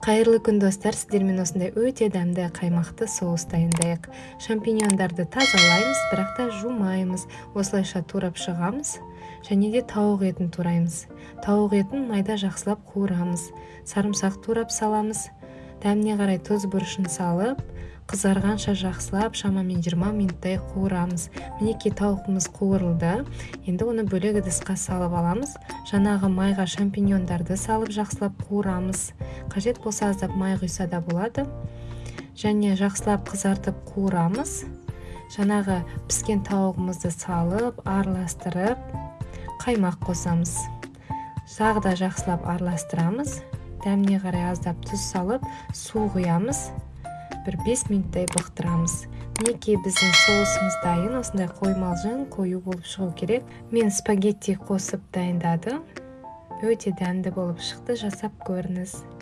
кайырлуу күн достор сиздер менен осундай өтө дәмдүү каймактуу соус даярдайык шампиньондорду тазалайбыз бирок да жуумайбыз осулайша туурап бышыгабыз және де тауық этин туурайбыз тауық этин майда жакшылап куурабыз сарымсак туурап салабыз дәмине карай туз бурушун салып кызарганча жакшылап шамамен жыйырма мүнөттөй куурабыз минекей табугубуз куурулду энди муну бөлөк ыдыска салып алабыз жанагы майга шампиньондорду салып жакшылап куурабыз кажет болсо аздап май куйса да болот және жакшылап кызартып куурабыз жанагы пишкен табогубузду салып аралаштырып каймак кособуз дагы да жакшылап аралаштырабыз дәмине карай аздап туз салып суу куябыз бир беш мүнөттөй быктырабыз минекей биздин соусубуз дайын ушундай коймалжың коюу болуп чыгуу керек. Мен спагетти косуп дайындадым. Өтө дәмдүү болуп чыкты жасап көрүңүз